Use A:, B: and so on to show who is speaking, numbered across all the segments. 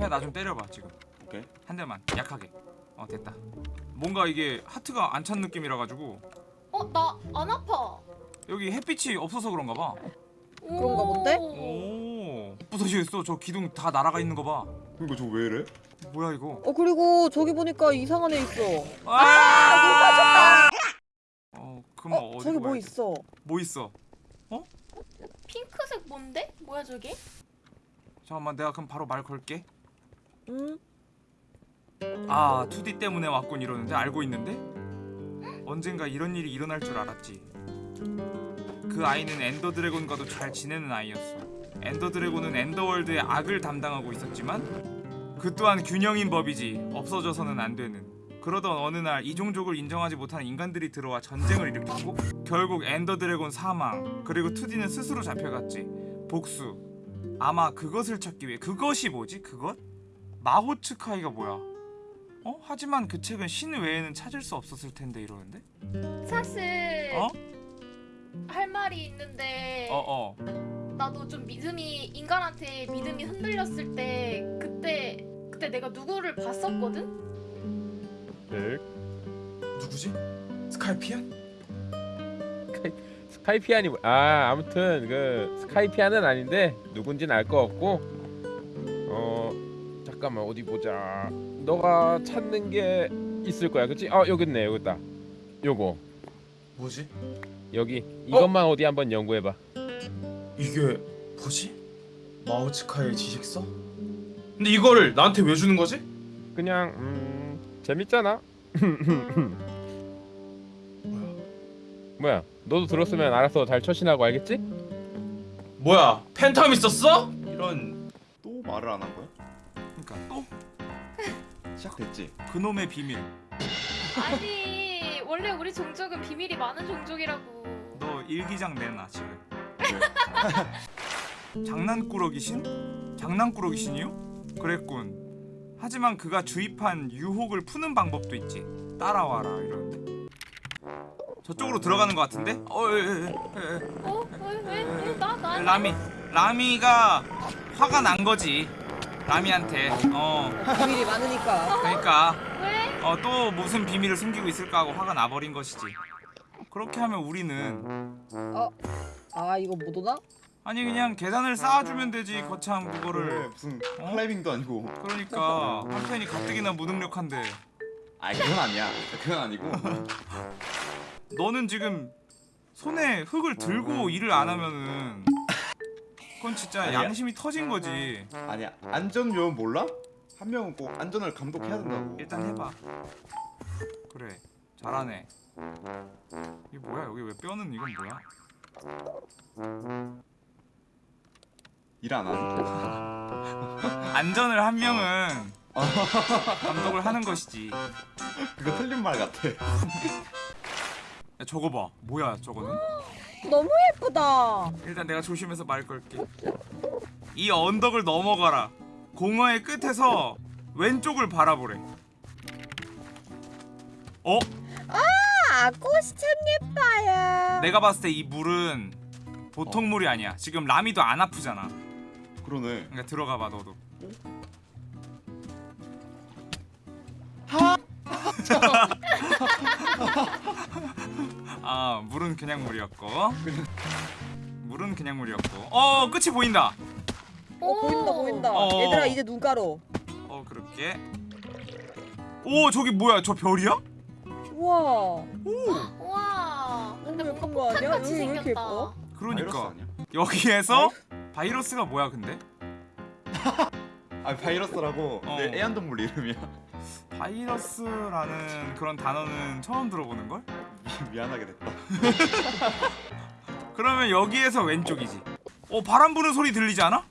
A: 카페야 나좀 때려봐 지금
B: 오케이.
A: 한 대만 약하게 어 됐다 뭔가 이게 하트가 안 찬 느낌이라 가지고
C: 어, 나 안 아파.
A: 여기 햇빛이 없어서 그런가 봐
D: 그런가 본데?
A: 오 부서지겠어 저 기둥 다 날아가 있는 거봐
B: 이거 저왜 이래?
A: 뭐야 이거
D: 어 그리고 저기 보니까 이상한 애 있어.
A: 아! 어 그럼
D: 어
A: 어디
D: 저기 뭐 있어?
A: 뭐 있어
C: 핑크색 뭔데? 뭐야 저게?
A: 잠깐만 내가 그럼 바로 말 걸게
D: 응?
A: 아 2D 때문에 왔군 이러는데 알고 있는데? 언젠가 이런 일이 일어날 줄 알았지. 그 아이는 Ender Dragon과도 잘 지내는 아이였어. Ender Dragon은 Ender World의 악을 담당하고 있었지만 그 또한 균형인 법이지 없어져서는 안 되는. 그러던 어느 날 이 종족을 인정하지 못하는 인간들이 들어와 전쟁을 일으켰고 결국 엔더 드래곤 사망 그리고 2D는 스스로 잡혀갔지. 복수. 아마 그것을 찾기 위해 그것이 뭐지 그것? 마호츠카이가 뭐야 어? 하지만 그 책은 신 외에는 찾을 수 없었을 텐데 이러는데?
C: 사실
A: 어?
C: 할 말이 있는데
A: 어어 어.
C: 나도 좀 믿음이 인간한테 믿음이 흔들렸을 때 그때 그때 내가 누구를 봤었거든?
E: 네.
A: 누구지? 스카이피안?
E: 스카이피안이 뭐- 아 아무튼 그 스카이피안은 아닌데 누군진 알 거 없고 어 잠깐만 어디 보자 너가 찾는 게 있을 거야 그치? 어 여기 있네 여기 있다 요거
A: 뭐지?
E: 여기 이것만 어? 디 한번 연구해봐
F: 이게 뭐지? 마오츠카의 지식서? 근데 이거를 나한테 왜 주는 거지?
E: 그냥 음 재밌잖아 뭐야 너도 들었으면 알아서 잘 처신하고 알겠지?
F: 뭐야 팬텀 있었어?
B: 이런 또 말을 안 한 거야?
A: 그니까 또
B: 시작됐지.
A: 그놈의 비밀
C: 아니 원래 우리 종족은 비밀이 많은 종족이라고
A: 너 일기장 내놔 지금 장난꾸러기 신? 장난꾸러기 신이요? 그랬군 하지만 그가 주입한 유혹을 푸는 방법도 있지 따라와라 이러는데 저쪽으로 들어가는 것 같은데? 어, 에, 에, 에, 에.
C: 어? 왜? 왜? 나? 나?
A: 라미 라미가 화가 난 거지 라미한테 어
D: 비밀이 많으니까.
A: 그러니까
C: 왜?
A: 어 또 무슨 비밀을 숨기고 있을까 하고 화가 나버린 것이지 그렇게 하면 우리는
D: 아 이거 못 오나?
A: 아니 그냥 계단을 쌓아주면 되지 거참
B: 그래
A: 그거를
B: 무슨
A: 어?
B: 클라이밍도 아니고.
A: 그러니까 한편이 가뜩이나 무능력한데
B: 아 그건 아니야. 그건 아니고.
A: 너는 지금 손에 흙을 들고 일을 안 하면은 그건 진짜
B: 아니야.
A: 양심이 터진 거지.
B: 아니야. 안전 요원 몰라? 한 명은 꼭 안전을 감독해야 된다고.
A: 일단 해봐. 그래. 잘하네. 이게 뭐야? 여기 왜 뼈는 이건 뭐야?
B: 일 안 하니?
A: 안전을 한 명은 감독을 하는 것이지.
B: 그거 틀린 말 같아.
A: 야, 저거 봐. 뭐야 저거는
D: 너무 예쁘다.
A: 일단 내가 조심해서 말 걸게 이 언덕을 넘어가라 공허의 끝에서 왼쪽을 바라보래 어?
D: 아 꽃이 참 예뻐요.
A: 내가 봤을 때 이 물은 보통 물이 아니야 지금 라미도 안 아프잖아
B: 그러네.
A: 그러니까 들어가 봐 너도 아 물은 그냥 물이었고 물은 그냥 물이었고 어 끝이 보인다
D: 어 보인다 보인다.
A: 어.
D: 얘들아 이제 눈 깔어.
A: 어 그렇게 오 저기 뭐야 저 별이야?
D: 우와
C: 와 근데
D: 너무 예쁜 거 아니야? 여기 왜 이렇게
C: 생겼다
D: 예뻐?
A: 그러니까? 여기에서 바이러스가 뭐야 근데?
B: 아 바이러스라고
A: 어.
B: 내 애완동물 이름이야.
A: 바이러스라는 그런 단어는 처음 들어보는 걸?
B: 미, 미안하게 됐다.
A: 그러면 여기에서 왼쪽이지. 어 바람 부는 소리 들리지 않아?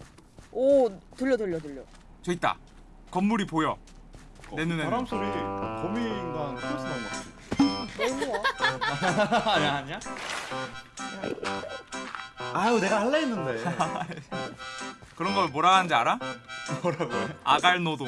D: 오 들려 들려 들려.
A: 저 있다. 건물이 보여. 내.
B: 어, 바람 소리 거미 인간 코에서 나온 것 같아.
D: 너무.
B: 아니야 아니야? 아유 내가 할라 했는데
A: 그런 걸 뭐라 하는지 알아?
B: 뭐라고 해?
A: 아갈 노동.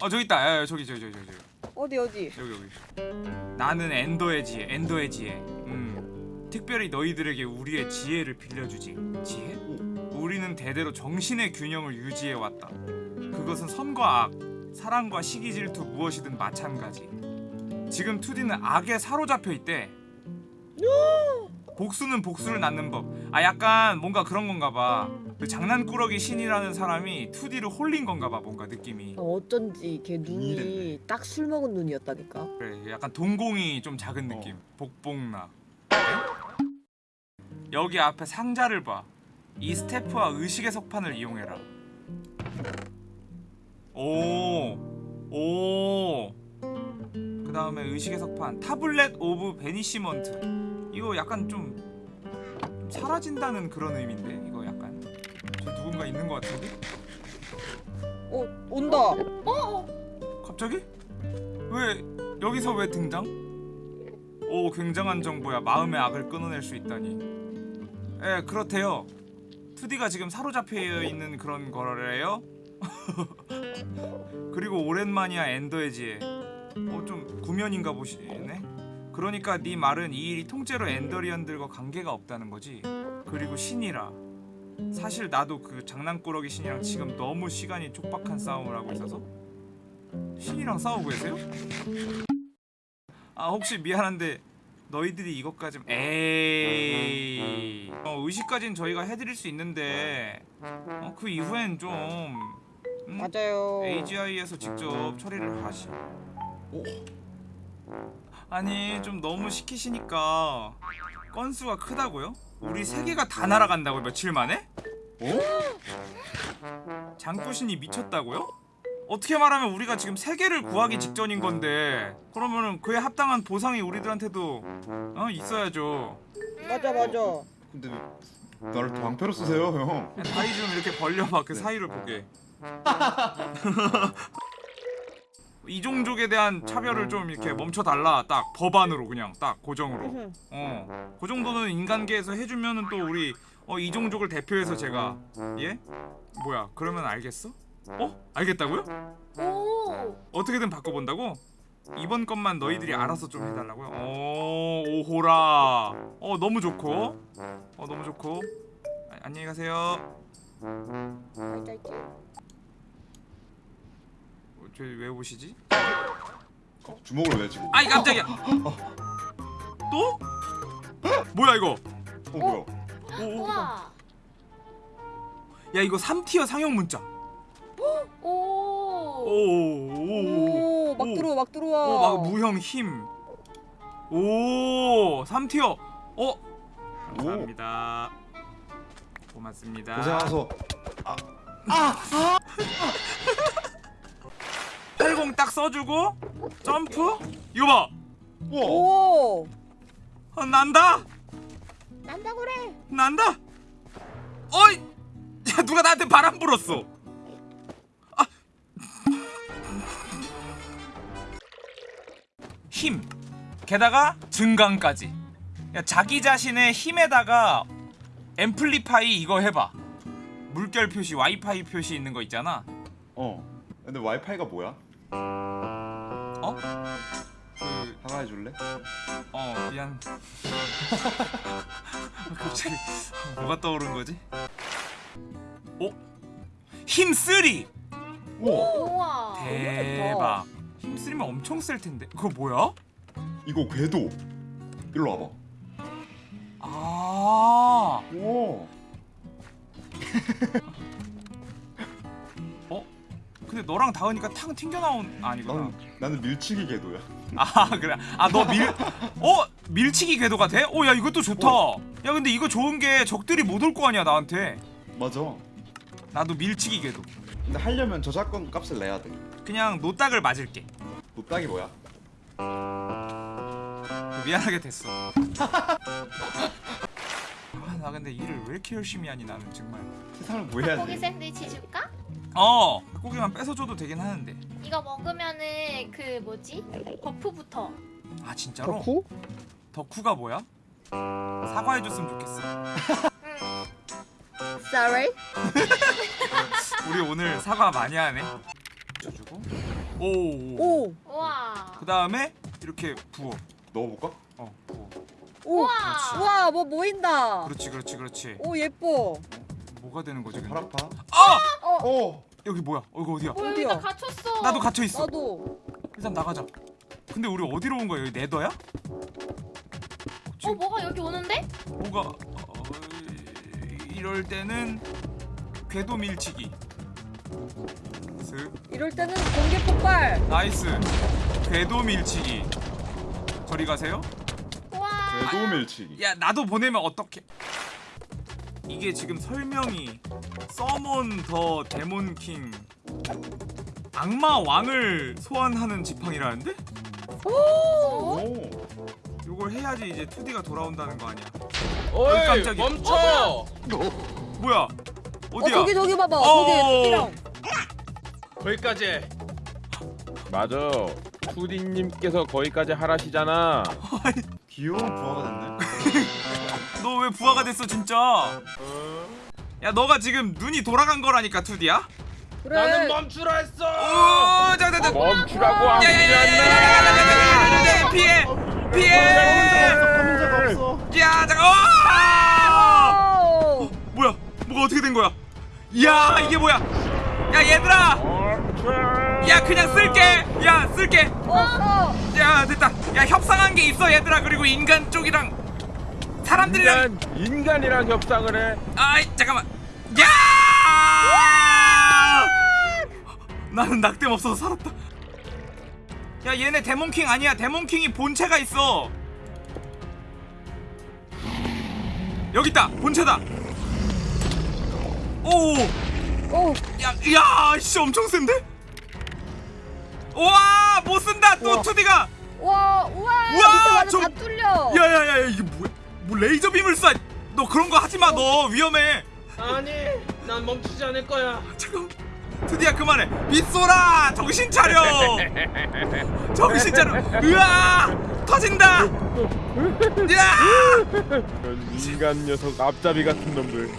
A: 어 저기 있다. 야, 야, 저기 저기 저기 저기 저기.
D: 어디 어디?
A: 여기 여기. 나는 엔더의 지혜, 엔더의 지혜. 음. 특별히 너희들에게 우리의 지혜를 빌려주지. 지혜? 우리 우리는 대대로 정신의 균형을 유지해 왔다. 그것은 선과 악, 사랑과 시기 질투 무엇이든 마찬가지. 지금 2D는 악에 사로잡혀 있대. 복수는 복수를 낳는 법. 아 약간 뭔가 그런 건가 봐. 그 장난꾸러기 신이라는 사람이 2D를 홀린 건가 봐 뭔가 느낌이.
D: 어, 어쩐지 걔 눈이. 딱 술 먹은 눈이었다니까.
A: 그래 약간 동공이 좀 작은
B: 어.
A: 느낌. 복복나. 여기 앞에 상자를 봐. 이 스태프와 의식의 석판을 이용해라. 오, 오. 그 다음에 의식의 석판 Tablet of Banishment. 이거 약간 좀, 좀 사라진다는 그런 의미인데 누군가 있는 것 같은데?
D: 어 온다.
C: 어?
A: 갑자기? 왜 여기서 왜 등장? 오 굉장한 정보야 마음의 악을 끊어낼 수 있다니 예 그렇대요 2D가 지금 사로잡혀 있는 그런 거래요 그리고 오랜만이야 엔더의 지혜 어좀 구면인가 보시네 그러니까 네 말은 이 일이 통째로 엔더리언들과 관계가 없다는 거지 그리고 신이라 사실 나도 그 장난꾸러기 신이랑 지금 너무 시간이 촉박한 싸움을 하고 있어서 신이랑 싸우고 계세요? 아 혹시 미안한데 너희들이 이것까지 에이 어, 의식까진 저희가 해드릴 수 있는데 어, 그 이후엔 좀 음,
D: 맞아요.
A: AGI에서 직접 처리를 하시. 오. 아니 좀 너무 시키시니까 건수가 크다고요? 우리 세 개가 다 날아간다고 며칠 만에? 장꾸신이 미쳤다고요? 어떻게 말하면 우리가 지금 세 개를 구하기 직전인 건데 그러면은 그에 합당한 보상이 우리들한테도 어 있어야죠.
D: 맞아 맞아.
B: 근데 왜 나를 방패로 쓰세요 형
A: 야, 다리 좀 이렇게 벌려봐 그 사이를 보게. 이종족에 대한 차별을 좀 이렇게 멈춰달라 딱 법안으로 그냥 딱 고정으로 어, 그 정도는 인간계에서 해주면은 또 우리 어, 이종족을 대표해서 제가 예? 뭐야 그러면 알겠어? 어? 알겠다고요?
C: 오.
A: 어떻게든 바꿔본다고? 이번 것만 너희들이 알아서 좀 해달라고요? 오 오호라 어 너무 좋고 어 너무 좋고 아, 안녕히 가세요 어, 저왜 오시지?
B: 어, 주먹을 왜 지금
A: 아이 깜짝이야 또? 뭐야 이거
B: 어 뭐야
A: 오, 오, 오.
C: 우와.
A: 야 이거 3티어 상용 문자
C: 오.
A: 오오오오
D: 오 막 들어와 막 들어와.
A: 오, 막 무형 힘. 오, 3티어. 어? 감사합니다. 고맙습니다.
B: 고생하소
A: 80딱 써주고 점프? 이거 봐.
B: 우와
D: 오.
A: 어, 난다.
D: 난다 그래.
A: 난다. 어이. 야 누가 나한테 바람 불었어. 아. 힘. 게다가 증강까지. 야 자기 자신의 힘에다가 amplify 이거 해봐. 물결 표시, 와이파이 표시 있는 거 있잖아.
B: 어 근데 와이파이가 뭐야?
A: 어? 그,
B: 사과해줄래?
A: 어 미안. 갑자기 뭐가 떠오른 거지? 어? 힘 three.
B: 우와
C: 우와.
A: 대박. 힘 쓰리면 엄청 쓸 텐데. 그거 뭐야?
B: 이거 궤도 일로 와봐
A: 아.
B: 우와
A: 근데 너랑 다은이가 탕 튕겨 나온 아, 아니구나.
B: 나는 나는 밀치기 궤도야
A: 아 그래. 아 너 밀. 어 밀치기 궤도가 돼? 어야 이것도 좋다. 야 근데 이거 좋은 게 적들이 못 올 거 아니야 나한테.
B: 맞아
A: 나도 밀치기 궤도.
B: 근데 하려면 저작권 값을 내야 돼
A: 그냥 노딱을 맞을게.
B: 노딱이 뭐야?
A: 미안하게 됐어. 아, 나 근데 일을 왜 이렇게 열심히 하니 나는 정말.
B: 세상을 뭐 해야
C: 고기
B: 돼?
C: 샌드위치 줄까?
A: 어 고기만 뺏어줘도 되긴 하는데.
C: 이거 먹으면은 그 뭐지? 버프부터.
A: 아 진짜로?
D: 덕후?
A: 덕후가 뭐야? 사과해줬으면 좋겠어.
C: 응.
D: Sorry.
A: 우리 오늘 사과 많이 하네. 주고. 오. 오.
D: 오.
C: 우와.
A: 그 다음에 이렇게 부어.
B: 넣어볼까?
A: 어 부어.
D: 오.
C: 우와.
D: 우와 뭐 모인다.
A: 그렇지 그렇지 그렇지.
D: 오 예뻐.
A: 뭐가 되는 거지? 근데?
B: 아파.
A: 아!
B: 어.
A: 여기 뭐야? 어, 이거 어디야?
C: 뭐 여기
D: 어디야?
C: 나 갇혔어.
A: 나도 갇혀 있어.
D: 나도.
A: 일단 나가자. 근데 우리 어디로 온 거야? 여기 Nether야?
C: 어 뭐가 여기 오는데?
A: 뭐가 어, 이럴 때는 궤도 밀치기. 슥.
D: 이럴 때는 공개 폭발.
A: nice. 궤도 밀치기. 저리 가세요.
C: 와.
B: 궤도 밀치기.
A: 야 나도 보내면 어떡해? 이게 지금 설명이 Summon the Demon King 악마 왕을 소환하는 지팡이라는데?
B: 오.
A: 이걸 해야지 이제 2D가 돌아온다는 거 아니야?
E: 어이
A: 깜짝이야.
E: 멈춰.
A: 뭐야?
D: 어
A: 어디야?
D: 저기 저기 봐봐.
A: 어.
D: 저기 토끼랑.
F: 거기까지 해.
E: 맞아. 투디님께서 거기까지 하라시잖아.
B: 귀여운 부하가 됐네.
A: 너 왜 부하가 됐어 진짜 야 너가 지금 눈이 돌아간 거라니까 투디야
D: 그래.
F: 나는 멈추라 했어
A: 오, 자, 자, 자.
E: 멈추라고 안
A: 피해 피해 야
D: 잠깐
A: 뭐야 뭐가 어떻게 된 거야 야 이게 뭐야 야 얘들아 야 그냥 쓸게 야 쓸게 야 됐다 야 협상한 게 있어 얘들아 그리고 인간 쪽이랑 사람들이랑.
E: 인간 인간 이랑 협상을 해.
A: 아이 잠깐만. 야! 나는 낙뎀 없어서 살았다. 야 얘네 데몬킹 아니야. 데몬킹이 본체가 있어. 여기 있다. 본체다. 오.
D: 오.
A: 야, 야, 씨 엄청 센데? 와, 못 쓴다. 또
D: 우와.
A: 2D가.
D: 와. 우와.
A: 우와, 저-
D: 다 뚫려.
A: 야, 야, 야, 이게 뭐야? 뭐 레이저 빔을 쏴. 너 그런 거 하지 마. 너 위험해.
F: 아니, 난 멈추지 않을 거야.
A: 잠깐. 2D야 그만해. 빗소라. 정신 차려. 정신 차려. 으아! 터진다. 야!
E: 이런 인간 녀석 앞잡이 같은 놈들.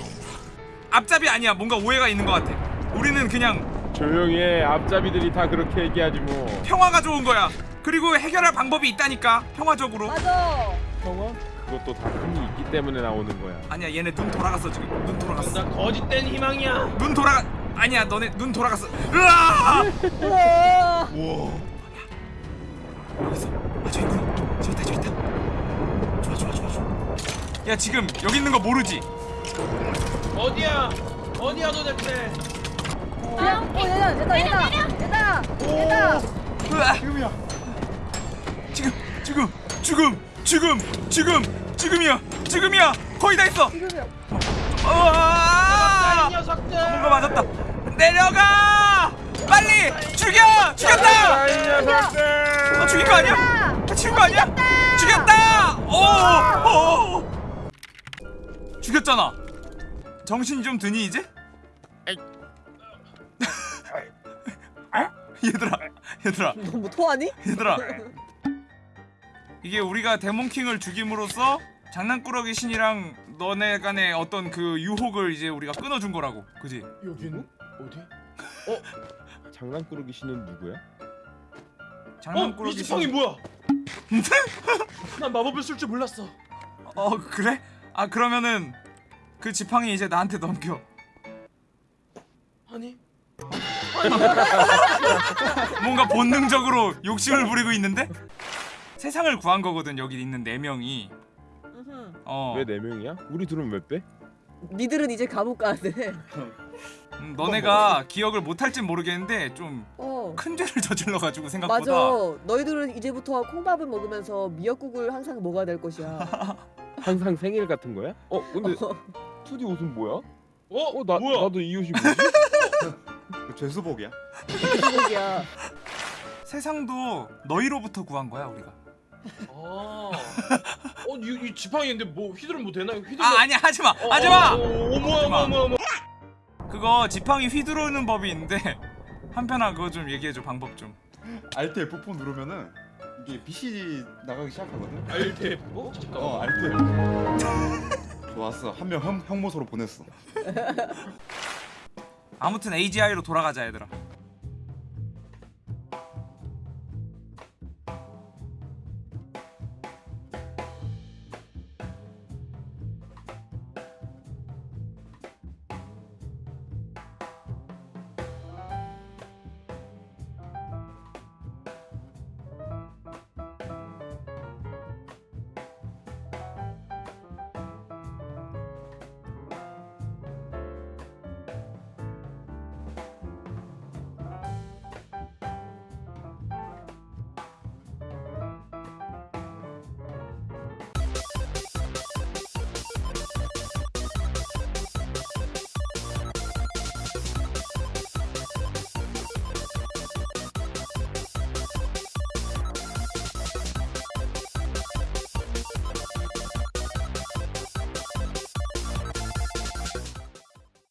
A: 앞잡이 아니야. 뭔가 오해가 있는 것 같아. 우리는 그냥
E: 조용히 해. 앞잡이들이 다 그렇게 얘기하지 뭐.
A: 평화가 좋은 거야. 그리고 해결할 방법이 있다니까. 평화적으로.
D: 맞아.
E: 평화? 그것도 다 힘이 있기 때문에 나오는 거야.
A: 아니야. 얘네 눈 돌아갔어 지금. 눈 돌아갔어.
F: 나 거짓된 희망이야.
A: 눈 돌아가 아니야 너네 눈 돌아갔어 으아
D: 우와.
A: 여기 아 저기 있구나 저기 있다 저기 있다 좋아 좋아 좋아 좋아 야 지금 여기 있는 거 모르지
F: 어디야? 어디야 도대체?
D: 그냥 어 얘다 얘다 얘다 얘다 얘다.
B: 지금이야.
A: 지금 지금 지금 지금 지금 지금이야 지금이야. 거의 다 있어.
D: 지금이야.
F: 이
A: 으아
F: 녀석들.
A: 뭔가 맞았다. 내려가! 빨리 죽여! 죽였다!
E: 아,
A: 죽인 거 아니야? 아, 죽인 거 아니야? 죽였다! 오 오! 죽였잖아. 정신이 좀 드니 이제? 얘들아 얘들아.
D: 너뭐 토하니?
A: 얘들아 이게 우리가 데몬킹을 죽임으로써 장난꾸러기 신이랑 너네 간의 어떤 그 유혹을 이제 우리가 끊어준 거라고 그지?
F: 여기는 어디?
E: 장난꾸러기 씨는 누구야?
F: 어, 이
A: 장난꾸러기
F: 지팡이
A: 신
F: 뭐야? 난 마법을 쓸 줄 몰랐어.
A: 어 그래? 아 그러면은 그 지팡이 이제 나한테 넘겨
F: 아니,
A: 뭔가 본능적으로 욕심을 부리고 있는데? 세상을 구한 거거든 여기 있는 네 명이. 어
E: 왜 네 명이야? 우리 둘은 왜 빼?
D: 니들은 이제 감옥 가야 돼.
A: 음, 너네가 기억을 못할진 모르겠는데 좀
D: 어.
A: 큰 죄를 저질러가지고
D: 맞아.
A: 생각보다
D: 너희들은 이제부터 콩밥을 먹으면서 미역국을 항상 먹어야 될 것이야.
E: 항상 생일 같은 거야? 어 근데
D: 어.
E: 투디 옷은 뭐야?
F: 어,
E: 어 나
F: 뭐야?
E: 나도 이 옷이 뭐지?
B: 그 죄수복이야.
D: 미역국이야.
A: 세상도 너희로부터 구한 거야 우리가
F: 아, 어, 이, 이 지팡이인데 뭐 휘두르면 뭐 되나? 휘두르.
A: 아 아니야 하지마
F: 어,
A: 하지마
F: 어, 어. 어머, 어머, 어머.
A: 그거 지팡이 휘두르는 법이 있는데 한편아 그거 좀 얘기해줘 방법 좀
B: 알트 F4 누르면은 이게 빛이 나가기 시작하거든.
F: 알테. 어? 잠깐만.
B: 어 알트 F4. 좋았어. 한 명 형모소로 보냈어.
A: 아무튼 AGI로 돌아가자 얘들아